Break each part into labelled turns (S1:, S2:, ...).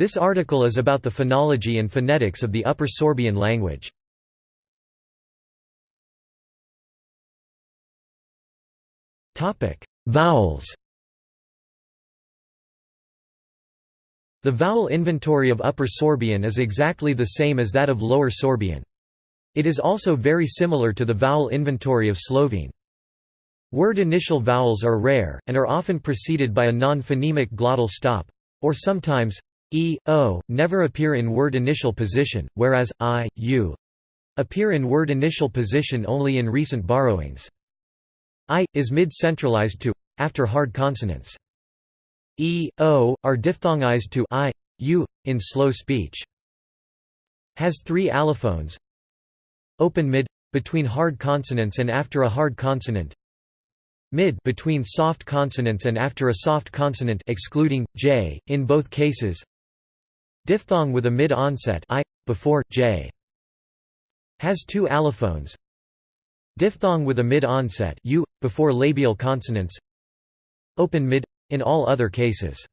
S1: This article is about the phonology and phonetics of the Upper Sorbian language. Vowels The vowel inventory of Upper Sorbian is exactly the same as that of Lower Sorbian. It is also very similar to the vowel inventory of Slovene. Word initial vowels are rare, and are often preceded by a non-phonemic glottal stop, or sometimes e, o, never appear in word initial position, whereas i, u appear in word initial position only in recent borrowings. i, is mid-centralized to, after hard consonants e, o, are diphthongized to i, u, in slow speech. Has three allophones Open mid between hard consonants and after a hard consonant mid between soft consonants and after a soft consonant excluding j in both cases diphthong with a mid onset i before j has two allophones diphthong with a mid onset u before labial consonants open mid in all other cases.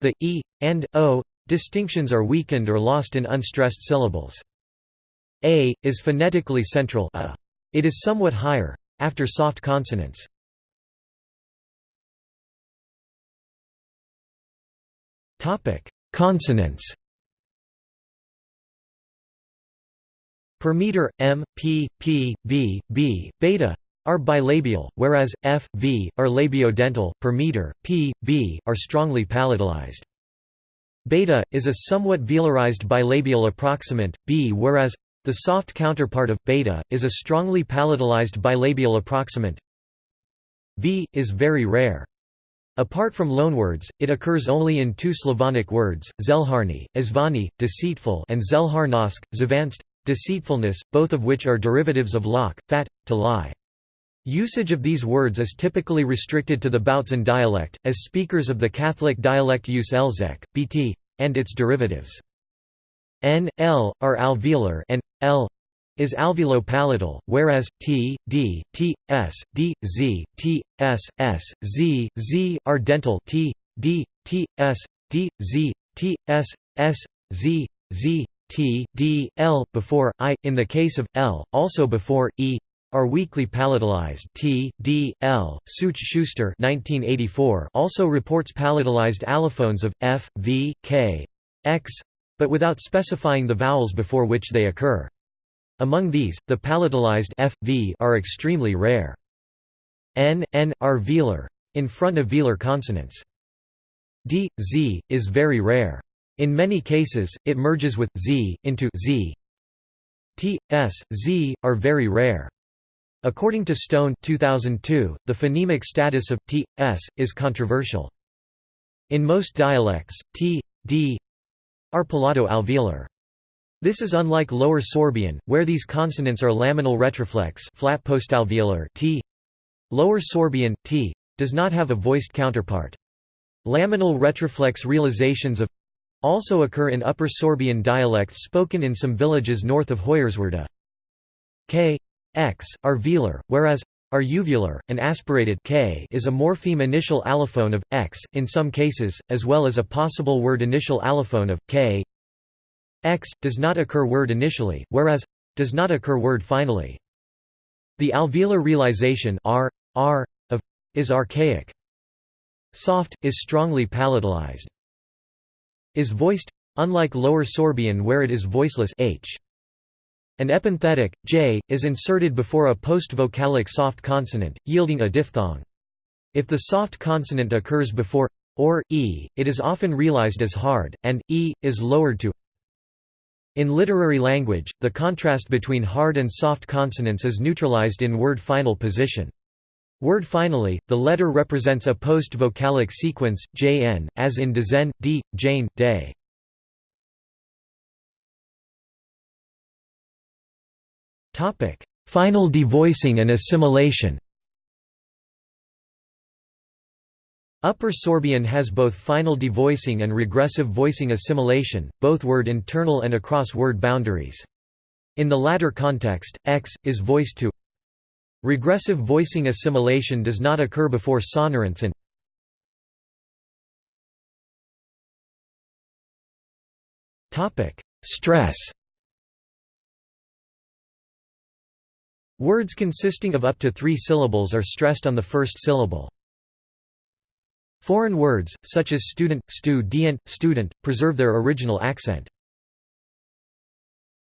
S1: The e and o distinctions are weakened or lost in unstressed syllables. A is phonetically central a. It is somewhat higher after soft consonants. Topic: Consonants. Per meter, m, p, p, b, b, beta are bilabial, whereas f, v, are labiodental, per meter, p, b, are strongly palatalized. Beta, is a somewhat velarized bilabial approximant, b whereas the soft counterpart of beta, is a strongly palatalized bilabial approximant v, is very rare. Apart from loanwords, it occurs only in two Slavonic words, zelharny, izvani, deceitful and zelharnosk, zvanst, deceitfulness, both of which are derivatives of lock, fat, to lie. Usage of these words is typically restricted to the Bautzen dialect, as speakers of the Catholic dialect use Elzek, Bt, and its derivatives. N, L, are alveolar and L is alveolo-palatal, whereas T, D, T, S, D, Z, T, S, S, Z, Z are dental T, D, T, S, D, Z, T, S, S, Z, Z, T, D, L before I in the case of L, also before E, are weakly palatalized T, D, L. Such Schuster 1984 also reports palatalized allophones of F, V, K, X, but without specifying the vowels before which they occur. Among these, the palatalized F, V are extremely rare. N, N, are velar, in front of velar consonants. D, Z, is very rare. In many cases, it merges with Z, into Z. T, S, Z, are very rare. According to Stone 2002, the phonemic status of t, s, is controversial. In most dialects, t, d are palato-alveolar. This is unlike Lower Sorbian, where these consonants are laminal retroflex flat postalveolar t. Lower Sorbian, t, does not have a voiced counterpart. Laminal retroflex realizations of also occur in Upper Sorbian dialects spoken in some villages north of Hoyerswerda. K x, are velar, whereas are uvular, and aspirated k is a morpheme initial allophone of x, in some cases, as well as a possible word initial allophone of k x, does not occur word initially, whereas does not occur word finally. The alveolar realization r, r, of is archaic. Soft, is strongly palatalized. Is voiced, unlike Lower Sorbian where it is voiceless h. An epenthetic, j, is inserted before a post-vocalic soft consonant, yielding a diphthong. If the soft consonant occurs before or e, it is often realized as hard, and e is lowered to. In literary language, the contrast between hard and soft consonants is neutralized in word final position. Word finally, the letter represents a post-vocalic sequence, jn, as in dezen, d, jane, day. Final devoicing and assimilation. Upper Sorbian has both final devoicing and regressive voicing assimilation, both word internal and across word boundaries. In the latter context, x is voiced to Regressive voicing assimilation does not occur before sonorants and Stress Words consisting of up to three syllables are stressed on the first syllable. Foreign words, such as student, stu dient, student, preserve their original accent.